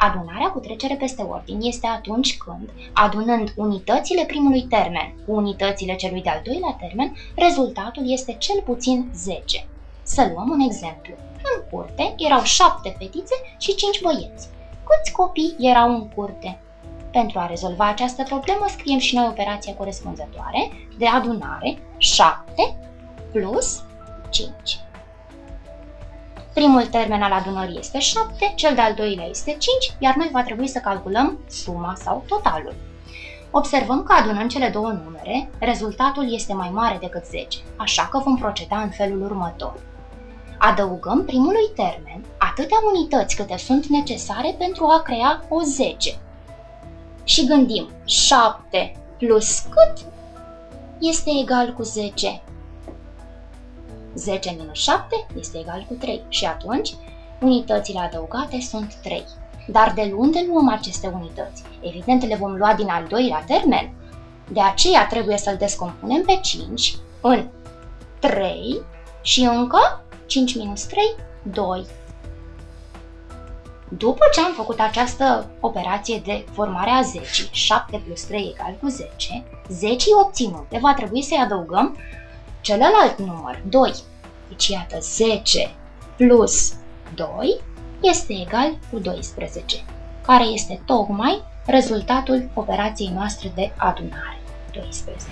Adunarea cu trecere peste ordini este atunci când, adunând unitățile primului termen cu unitățile celui de-al doilea termen, rezultatul este cel puțin 10. Să luăm un exemplu. În curte erau șapte fetițe și cinci băieți. Câți copii erau în curte? Pentru a rezolva această problemă, scriem și noi operația corespunzătoare de adunare 7 plus 5. Primul termen al adunării este 7, cel de-al doilea este 5, iar noi va trebui să calculăm suma sau totalul. Observăm că adunând cele două numere, rezultatul este mai mare decât 10, așa că vom proceda în felul următor. Adăugăm primului termen atâtea unități câte sunt necesare pentru a crea o 10. Și gândim, 7 plus cât este egal cu 10? 10 minus 7 este egal cu 3 și atunci unitățile adăugate sunt 3. Dar de unde luăm aceste unități? Evident, le vom lua din al doilea termen. De aceea trebuie să-l descompunem pe 5 în 3 și încă 5 minus 3, 2. După ce am făcut această operație de formare a 10, 7 plus 3 egal cu 10, 10 obținute va trebui să-i adăugăm celălalt număr, 2. Deci iată 10 plus 2 este egal cu 12, care este tocmai rezultatul operației noastre de adunare, 12.